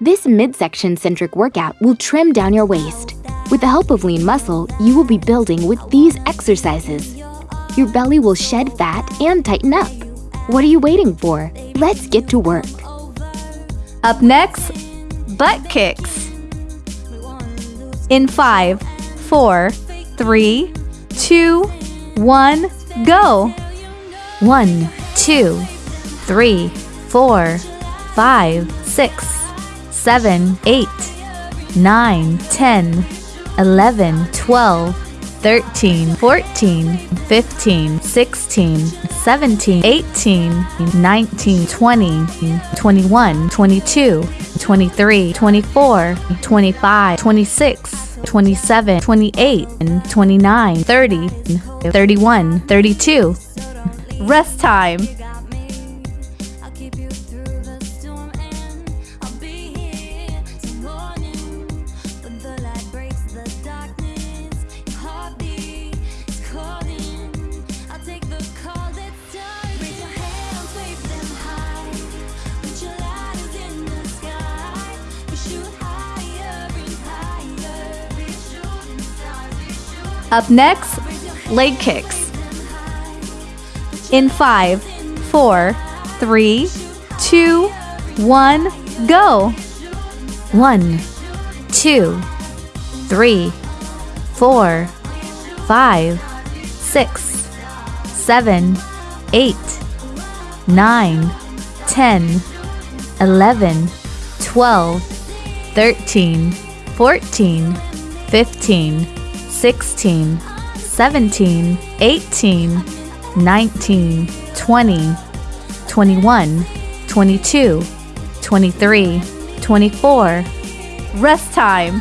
This midsection centric workout will trim down your waist. With the help of lean muscle, you will be building with these exercises. Your belly will shed fat and tighten up. What are you waiting for? Let's get to work. Up next, butt kicks. In five, four, three, two, one, go. One, two, three, four, five, six, seven, eight, nine, ten, eleven, twelve, thirteen, fourteen, fifteen, sixteen, seventeen, eighteen, nineteen, twenty, twenty-one, twenty-two, twenty-three, twenty-four, twenty-five, twenty-six, 27, 28, 29, 30, 31, 32. Rest time. Up next, leg kicks. In five, four, three, two, one, go. One, two, three, four, five, six, seven, eight, nine, ten, eleven, twelve, thirteen, fourteen, fifteen. 16, 17, 18, 19, 20, 21, 22, 23, 24. Rest time.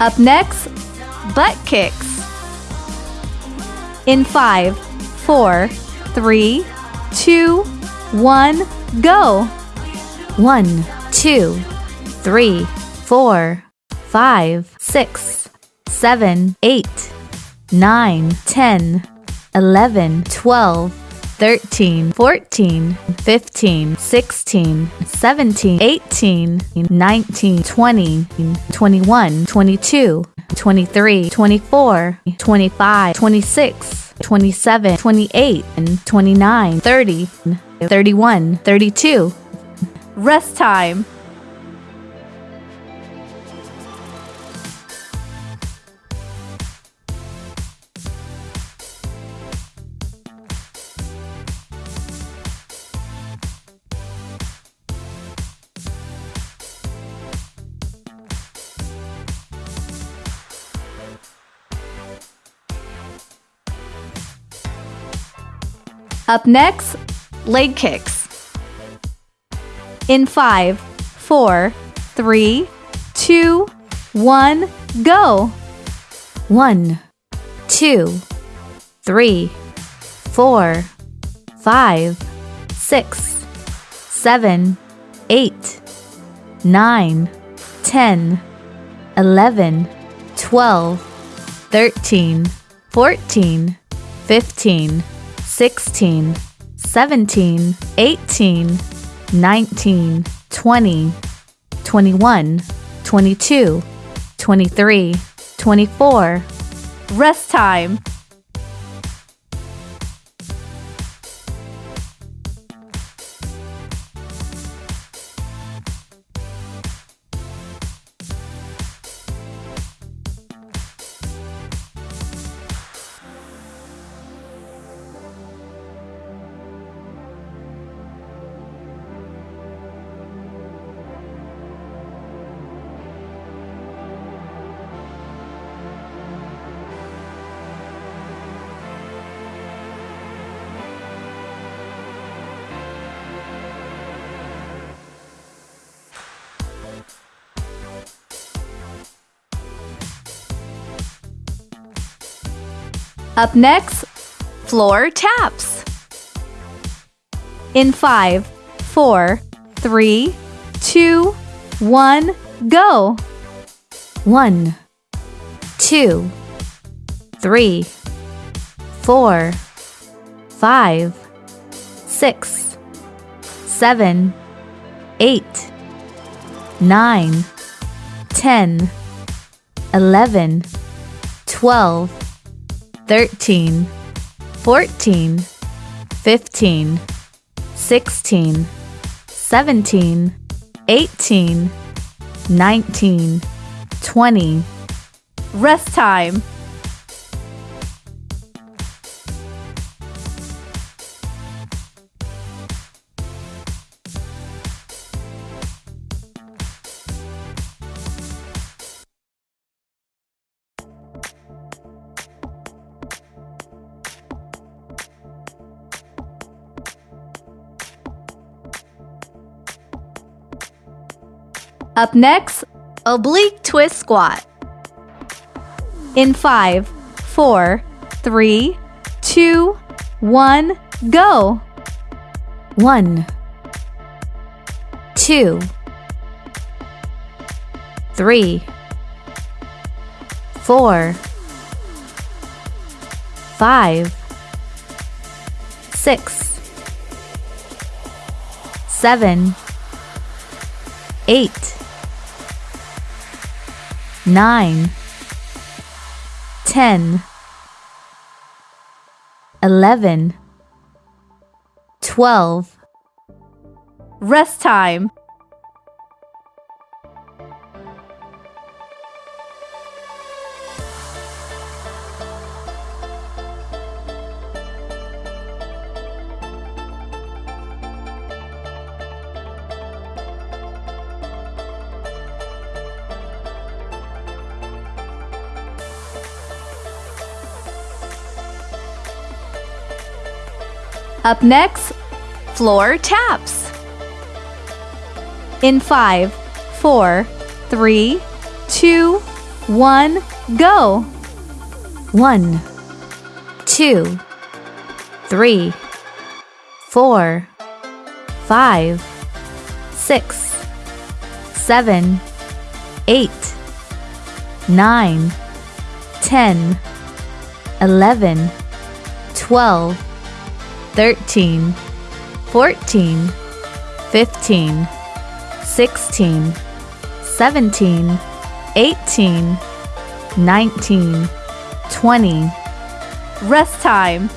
Up next, butt kicks. In five, four, three, two, one, go. One, two, three, four, five, six, seven, eight, nine, ten, eleven, twelve. 13, 14, 15, 16, 17, 18, 19, 20, 21, 22, 23, 24, 25, 26, 27, 28, 29, 30, 31, 32. Rest time. Up next, leg kicks. In five, four, three, two, one, go. One, two, three, four, five, six, seven, eight, nine, ten, eleven, twelve, thirteen, fourteen, fifteen. 16, 17, 18, 19, 20, 21, 22, 23, 24. Rest time. Up next, floor taps. In five, four, three, two, one, go. One, two, three, four, five, six, seven, eight, nine, ten, eleven, twelve, thirteen, fourteen, fifteen, sixteen, seventeen, eighteen, nineteen, twenty. Rest time. Up next, oblique twist squat. In five, four, three, two, one, go. One, two, three, four, five, six, seven, eight, nine, ten, eleven, twelve. Rest time. Up next, floor taps. In five, four, three, two, one, go. One, two, three, four, five, six, seven, eight, nine, ten, eleven, twelve, thirteen, fourteen, fifteen, sixteen, seventeen, eighteen, nineteen. 20. Rest time.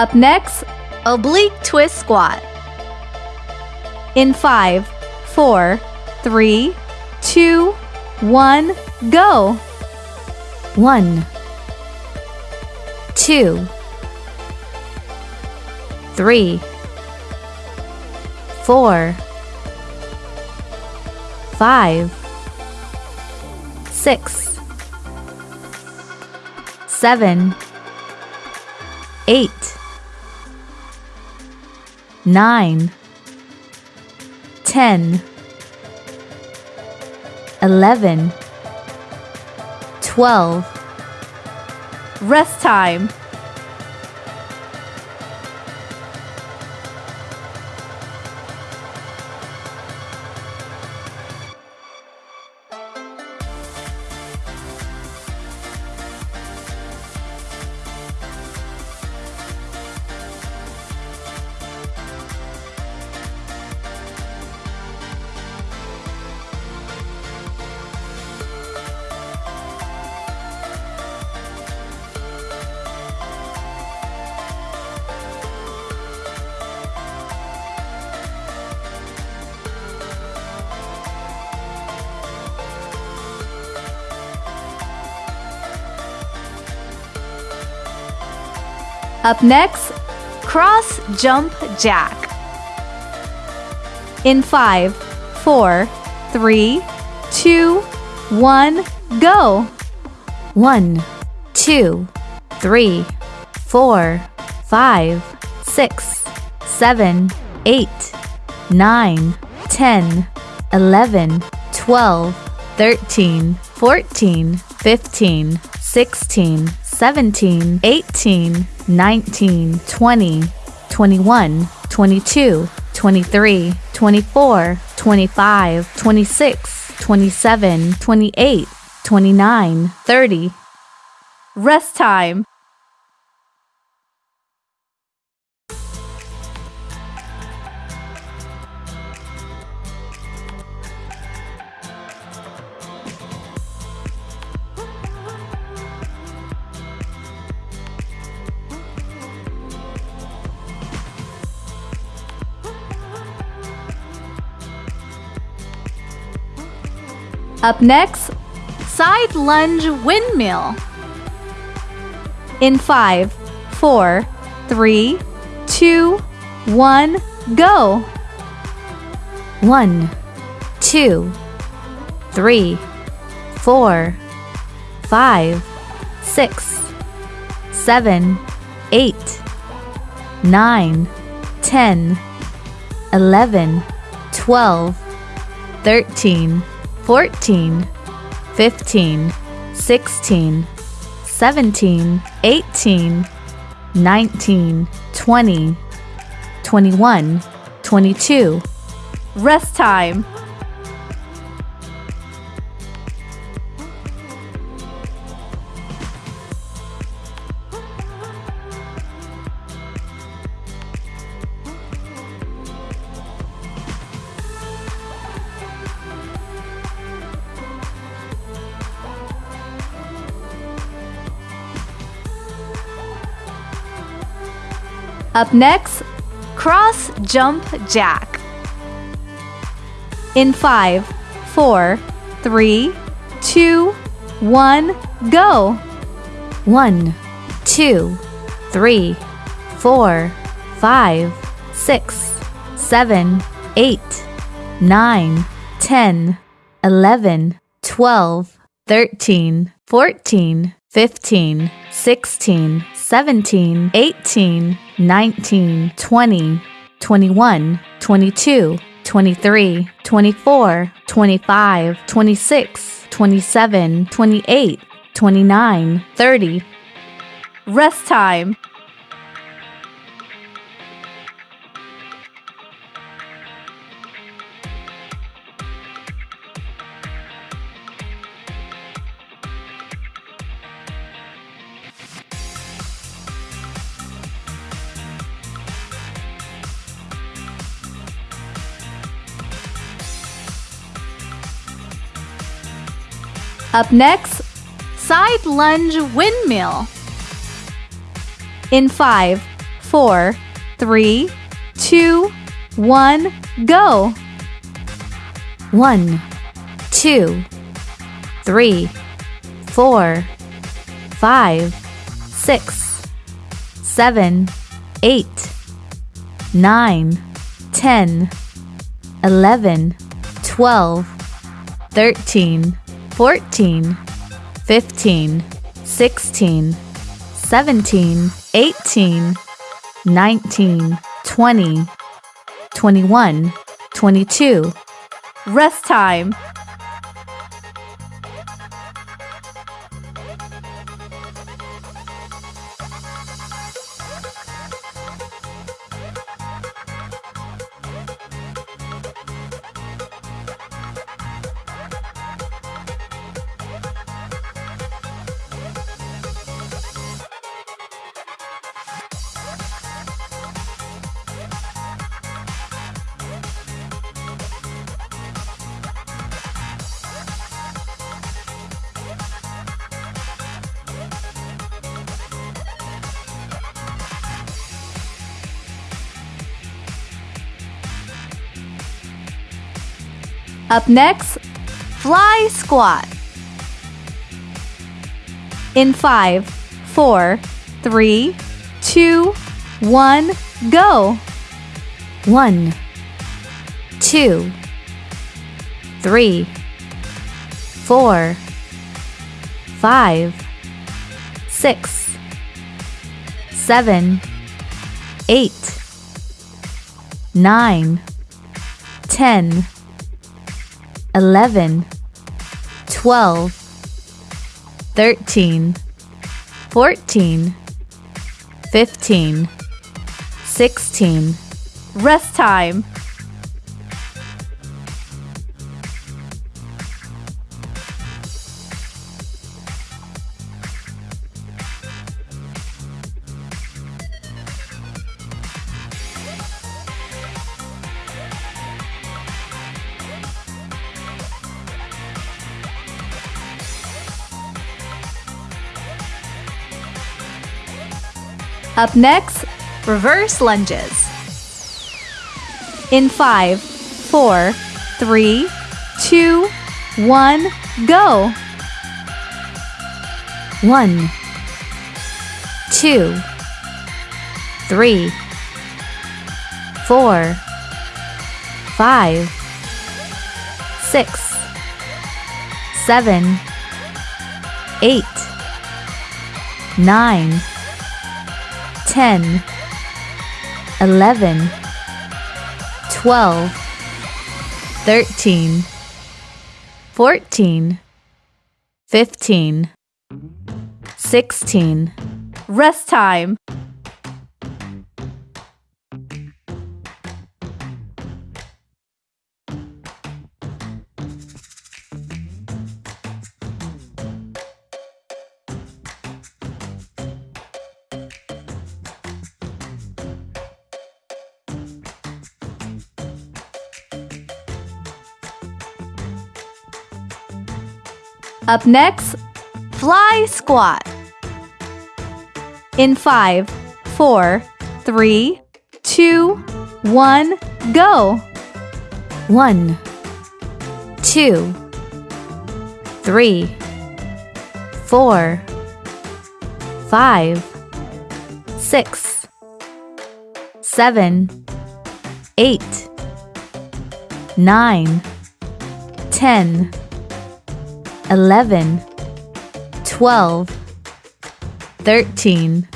Up next, oblique twist squat. In five, four, three, two, one, go. One, two, three, four, five, six, seven, eight, nine, ten, eleven, twelve. Rest time. Up next, cross jump jack. In five, four, three, two, one, go. One, two, three, four, five, six, seven, eight, nine, ten, eleven, twelve, thirteen, fourteen, fifteen, sixteen, seventeen, eighteen, nineteen, twenty, twenty-one, twenty-two, twenty-three, twenty-four, twenty-five, twenty-six, twenty-seven, twenty-eight, twenty-nine, thirty. Rest time. Up next, side lunge windmill. In five, four, three, two, one, go. One, two, three, four, five, six, seven, eight, nine, ten, eleven, twelve, thirteen, fourteen, fifteen, sixteen, seventeen, eighteen, nineteen, twenty, twenty-one, twenty-two. Rest time. Up next, cross jump jack. In five, four, three, two, one, go. One, two, three, four, five, six, seven, eight, nine, ten, eleven, twelve, thirteen, fourteen, fifteen, sixteen, seventeen, eighteen, nineteen, twenty, twenty-one, twenty-two, twenty-three, twenty-four, twenty-five, twenty-six, twenty-seven, twenty-eight, twenty-nine, thirty. Rest time. Up next, side lunge windmill. In five, four, three, two, one, go. One, two, three, four, five, six, seven, eight, nine, ten, eleven, twelve, thirteen, fourteen, fifteen, sixteen, seventeen, eighteen, nineteen, twenty, twenty-one, twenty-two. Rest time. Up next, fly squat. In five, four, three, two, one, go. One, two, three, four, five, six, seven, eight, nine, ten, eleven, twelve, thirteen, fourteen, fifteen, sixteen. Rest time. Up next, reverse lunges. In five, four, three, two, one, go. One, two, three, four, five, six, seven, eight, nine, ten, eleven, twelve, thirteen, fourteen, fifteen. 16. Rest time. Up next, fly squat. In five, four, three, two, one, go. One, two, three, four, five, six, seven, eight, nine, ten, eleven, twelve, thirteen,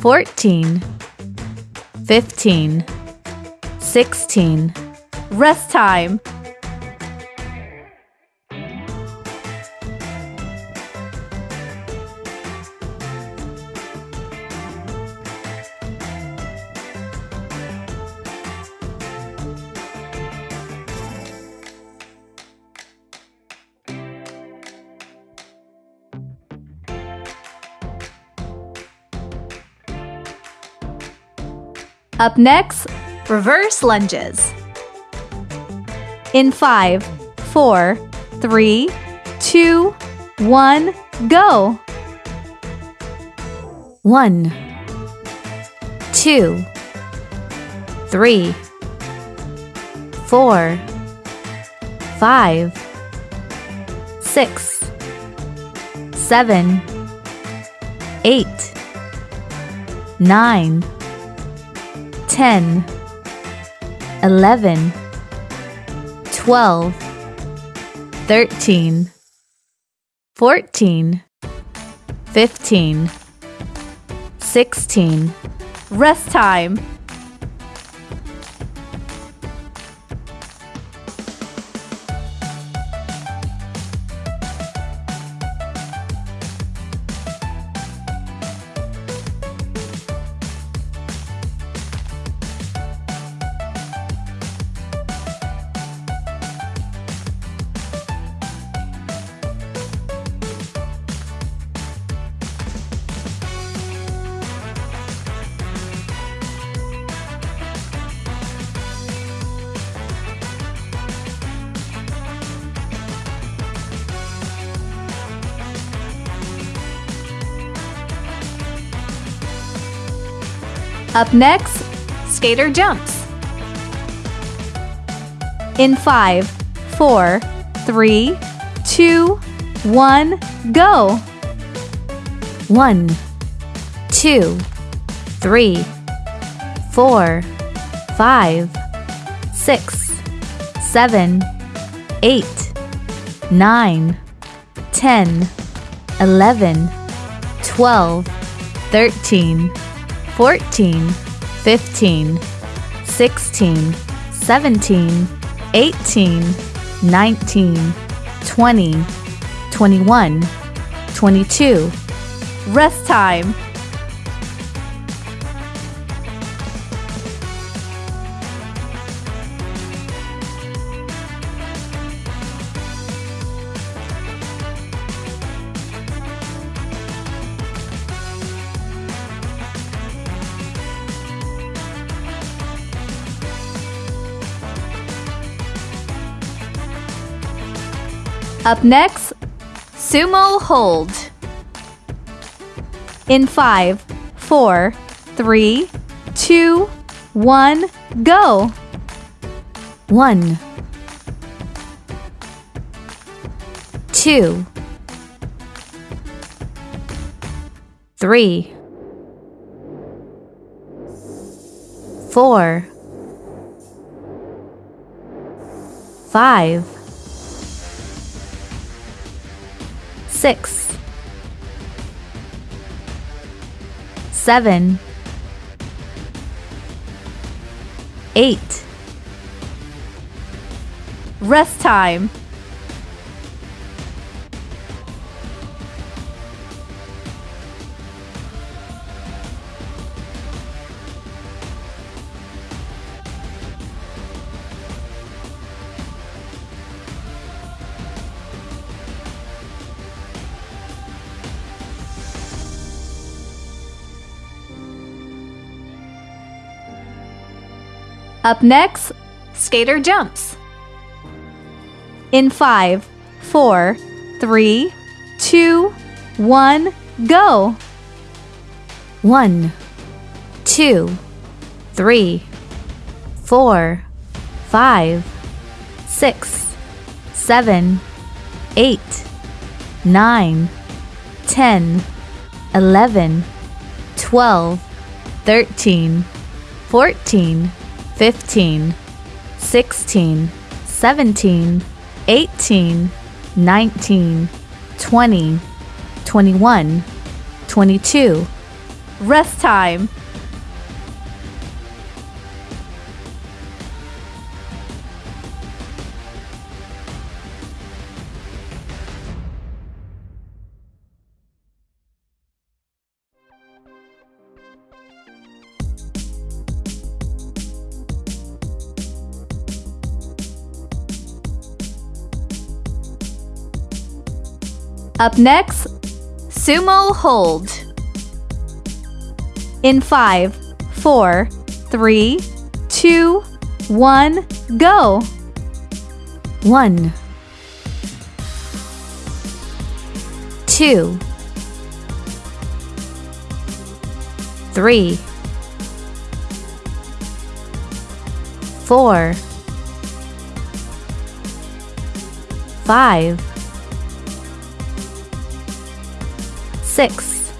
fourteen, fifteen, sixteen. Rest time. Up next, reverse lunges. In five, four, three, two, one, go. One, two, three, four, five, six, seven, eight, nine, ten, eleven, twelve, thirteen, fourteen, fifteen. 16. Rest time. Up next, skater jumps. In five, four, three, two, one, go. One, two, three, four, five, six, seven, eight, nine, ten, eleven, twelve, thirteen, fourteen, fifteen, sixteen, seventeen, eighteen, nineteen, twenty, twenty-one, twenty-two. Rest time. Up next, sumo hold. In five, four, three, two, one, go. One, two, three, four, five, six, seven, eight, Rest time. Up next, skater jumps. In five, four, three, two, one, go. One, two, three, four, five, six, seven, eight, nine, ten, eleven, twelve, thirteen, fourteen, fifteen, sixteen, seventeen, eighteen, nineteen, twenty, twenty-one, twenty-two. Rest time. Up next, sumo hold. In five, four, three, two, one, go. One, two, three, four, five, six,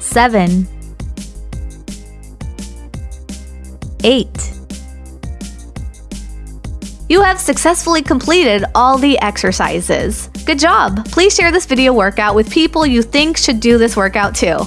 seven, eight. You have successfully completed all the exercises. Good job! Please share this video workout with people you think should do this workout too.